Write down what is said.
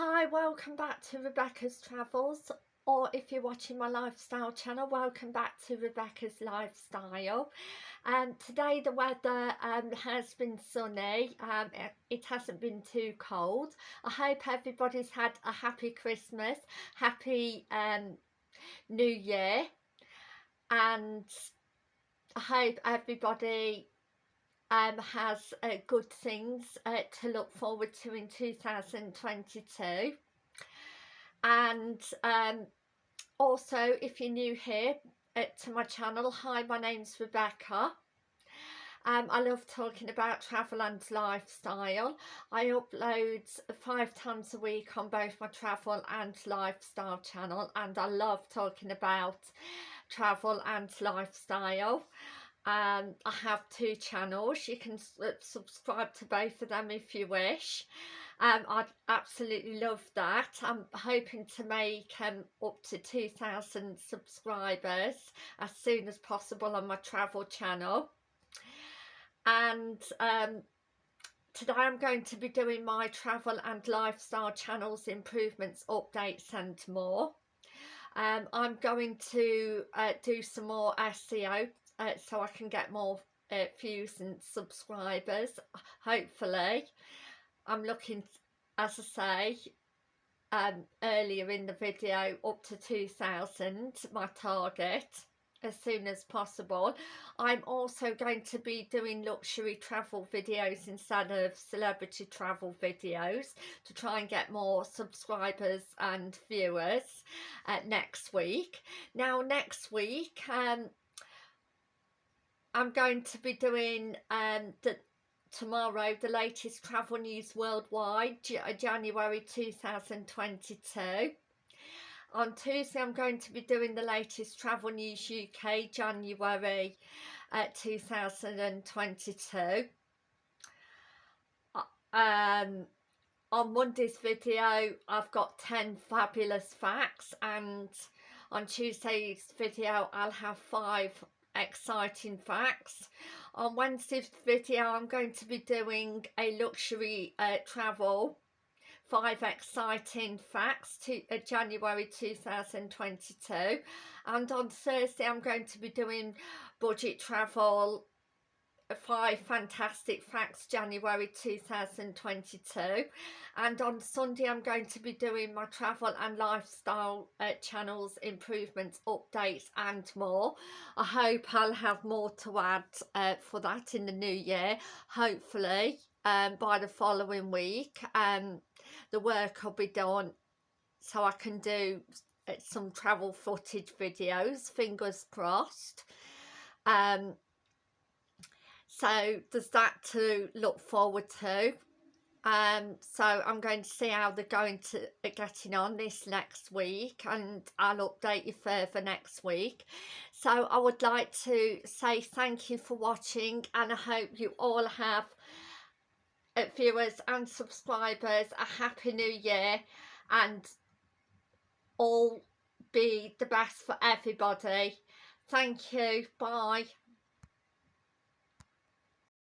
Hi, welcome back to Rebecca's Travels or if you're watching my lifestyle channel, welcome back to Rebecca's Lifestyle. And um, today the weather um, has been sunny, um, it, it hasn't been too cold. I hope everybody's had a happy Christmas, happy um, New Year and I hope everybody um, has uh, good things uh, to look forward to in 2022 and um, also if you're new here uh, to my channel hi my name's Rebecca. Um, I love talking about travel and lifestyle. I upload five times a week on both my travel and lifestyle channel and I love talking about travel and lifestyle um, I have two channels. You can uh, subscribe to both of them if you wish. Um, I'd absolutely love that. I'm hoping to make um, up to 2,000 subscribers as soon as possible on my travel channel. And um, today I'm going to be doing my travel and lifestyle channels improvements updates and more. Um, I'm going to uh, do some more SEO uh, so I can get more uh, views and subscribers hopefully. I'm looking as I say um, earlier in the video up to 2000 my target as soon as possible. I'm also going to be doing luxury travel videos instead of celebrity travel videos to try and get more subscribers and viewers uh, next week. Now next week um, I'm going to be doing um, the, tomorrow the latest travel news worldwide uh, January 2022 on Tuesday I'm going to be doing the latest travel news UK January uh, 2022 uh, um on Monday's video I've got 10 fabulous facts and on Tuesday's video I'll have five exciting facts. On Wednesday's video I'm going to be doing a luxury uh, travel five exciting facts to uh, January 2022 and on Thursday I'm going to be doing budget travel five fantastic facts January 2022 and on Sunday I'm going to be doing my travel and lifestyle uh, channels improvements updates and more. I hope I'll have more to add uh, for that in the new year. Hopefully um, by the following week um, the work will be done so I can do uh, some travel footage videos fingers crossed. Um so there's that to look forward to. Um so i'm going to see how they're going to uh, getting on this next week and i'll update you further next week. So i would like to say thank you for watching and i hope you all have uh, viewers and subscribers a happy new year and all be the best for everybody. Thank you. Bye